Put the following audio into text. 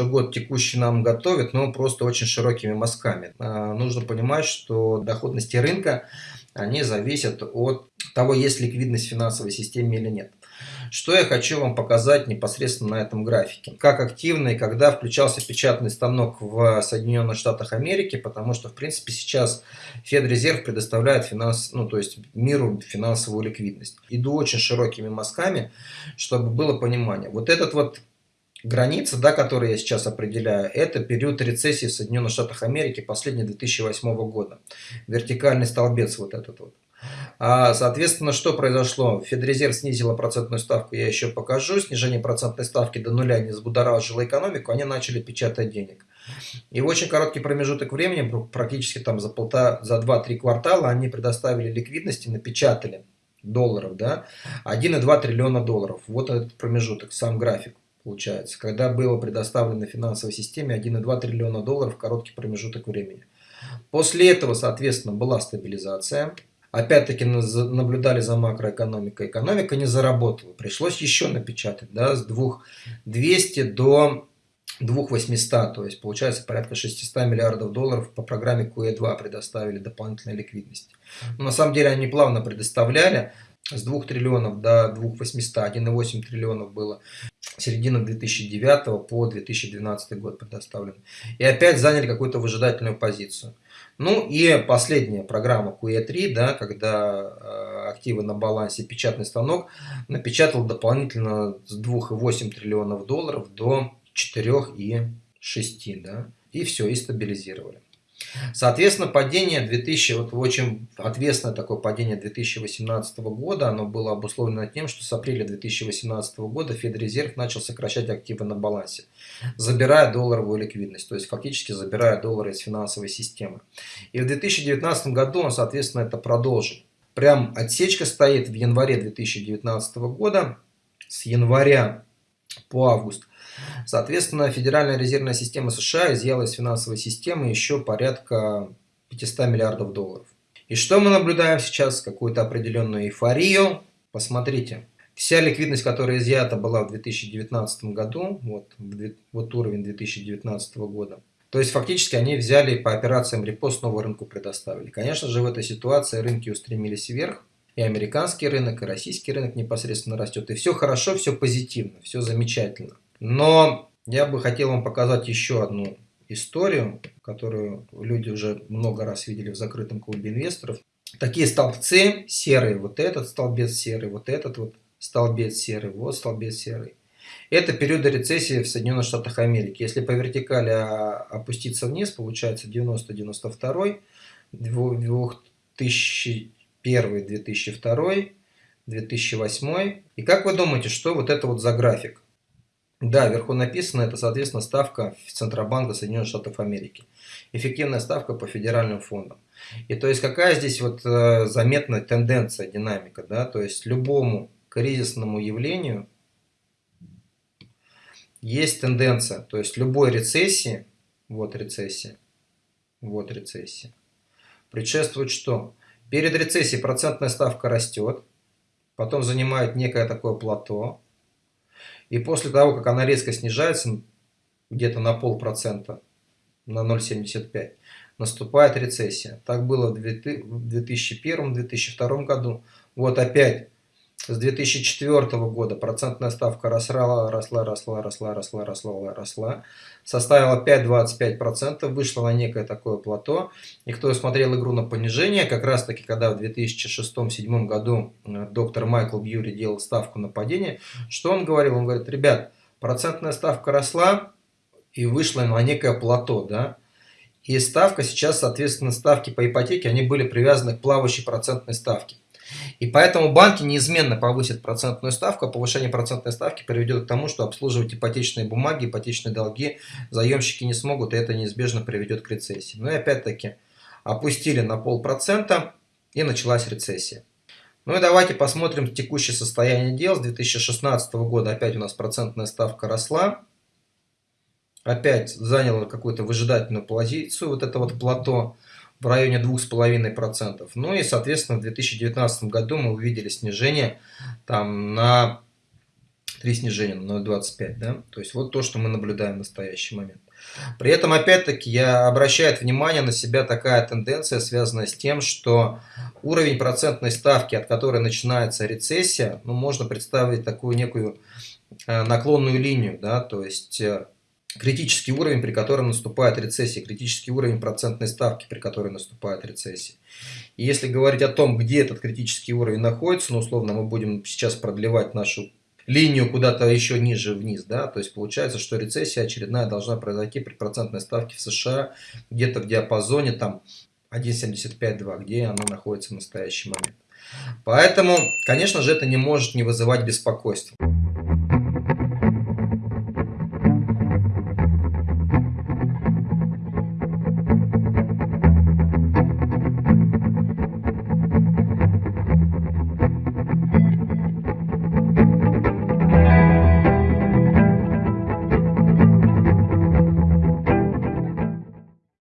что год текущий нам готовит, но просто очень широкими мазками. А, нужно понимать, что доходности рынка, они зависят от того, есть ликвидность в финансовой системе или нет. Что я хочу вам показать непосредственно на этом графике. Как активно и когда включался печатный станок в Соединенных Штатах Америки, потому что, в принципе, сейчас Федрезерв предоставляет финанс, ну, то есть миру финансовую ликвидность. Иду очень широкими мазками, чтобы было понимание. Вот этот вот граница, да, которую я сейчас определяю, это период рецессии в Соединенных Штатах Америки последнего 2008 года. Вертикальный столбец вот этот вот. А, соответственно, что произошло? Федрезерв снизила процентную ставку, я еще покажу. Снижение процентной ставки до нуля не взбудоражило экономику, они начали печатать денег. И в очень короткий промежуток времени, практически там за, полтора, за 2-3 квартала, они предоставили ликвидности, напечатали долларов, да, 1,2 триллиона долларов. Вот этот промежуток, сам график получается, когда было предоставлено финансовой системе 1,2 триллиона долларов в короткий промежуток времени. После этого, соответственно, была стабилизация, Опять-таки наблюдали за макроэкономикой. Экономика не заработала. Пришлось еще напечатать да, с 2200 до 2800. То есть получается порядка 600 миллиардов долларов по программе QE2 предоставили дополнительной ликвидности. Но на самом деле они плавно предоставляли. С 2 триллионов до 2800, 1,8 триллионов было середина 2009 по 2012 год предоставлено. И опять заняли какую-то выжидательную позицию. Ну и последняя программа QE3, да, когда э, активы на балансе печатный станок напечатал дополнительно с 2,8 триллионов долларов до 4,6, да, и все, и стабилизировали. Соответственно, падение 2000, вот очень ответственное такое падение 2018 года, оно было обусловлено тем, что с апреля 2018 года Федрезерв начал сокращать активы на балансе, забирая долларовую ликвидность, то есть фактически забирая доллары из финансовой системы. И в 2019 году он, соответственно, это продолжил. Прям отсечка стоит в январе 2019 года, с января по август Соответственно, Федеральная резервная система США изъяла из финансовой системы еще порядка 500 миллиардов долларов. И что мы наблюдаем сейчас? Какую-то определенную эйфорию. Посмотрите, вся ликвидность, которая изъята была в 2019 году, вот, вот уровень 2019 года, то есть фактически они взяли по операциям репост нового рынку предоставили. Конечно же в этой ситуации рынки устремились вверх, и американский рынок, и российский рынок непосредственно растет. И все хорошо, все позитивно, все замечательно. Но я бы хотел вам показать еще одну историю, которую люди уже много раз видели в закрытом клубе инвесторов. Такие столбцы серые, вот этот столбец серый, вот этот вот столбец серый, вот столбец серый. Это периоды рецессии в Соединенных Штатах Америки. Если по вертикали а, опуститься вниз, получается 90-92, 2001, 2002, 2008. И как вы думаете, что вот это вот за график? Да, вверху написано, это, соответственно, ставка Центробанка Соединенных Штатов Америки. Эффективная ставка по федеральным фондам. И то есть, какая здесь вот э, заметная тенденция, динамика, да, то есть, любому кризисному явлению есть тенденция, то есть, любой рецессии, вот рецессия, вот рецессия, предшествует что? Перед рецессией процентная ставка растет, потом занимает некое такое плато, и после того, как она резко снижается, где-то на полпроцента, на 0,75, наступает рецессия. Так было в 2001-2002 году. Вот опять с 2004 года процентная ставка росла, росла, росла, росла, росла, росла, росла, составила 5,25%, вышла на некое такое плато. И кто смотрел игру на понижение, как раз таки, когда в 2006-2007 году э, доктор Майкл Бьюри делал ставку на падение, что он говорил? Он говорит, ребят, процентная ставка росла и вышла на некое плато, да, и ставка сейчас, соответственно, ставки по ипотеке, они были привязаны к плавающей процентной ставке. И поэтому банки неизменно повысят процентную ставку, а повышение процентной ставки приведет к тому, что обслуживать ипотечные бумаги, ипотечные долги заемщики не смогут, и это неизбежно приведет к рецессии. Ну и опять-таки опустили на полпроцента, и началась рецессия. Ну и давайте посмотрим текущее состояние дел. С 2016 года опять у нас процентная ставка росла. Опять заняла какую-то выжидательную позицию, вот это вот плато в районе 2,5%. Ну и, соответственно, в 2019 году мы увидели снижение там, на три снижения на 0,25, да, то есть вот то, что мы наблюдаем в настоящий момент. При этом, опять-таки, я обращаю внимание на себя такая тенденция, связанная с тем, что уровень процентной ставки, от которой начинается рецессия, ну, можно представить такую некую э, наклонную линию, да, то есть э, критический уровень, при котором наступает рецессия, критический уровень процентной ставки, при которой наступает рецессия. И если говорить о том, где этот критический уровень находится, ну, условно, мы будем сейчас продлевать нашу линию куда-то еще ниже вниз, да, то есть получается, что рецессия очередная должна произойти при процентной ставке в США где-то в диапазоне там 1,75-2, где она находится в настоящий момент. Поэтому, конечно же, это не может не вызывать беспокойства.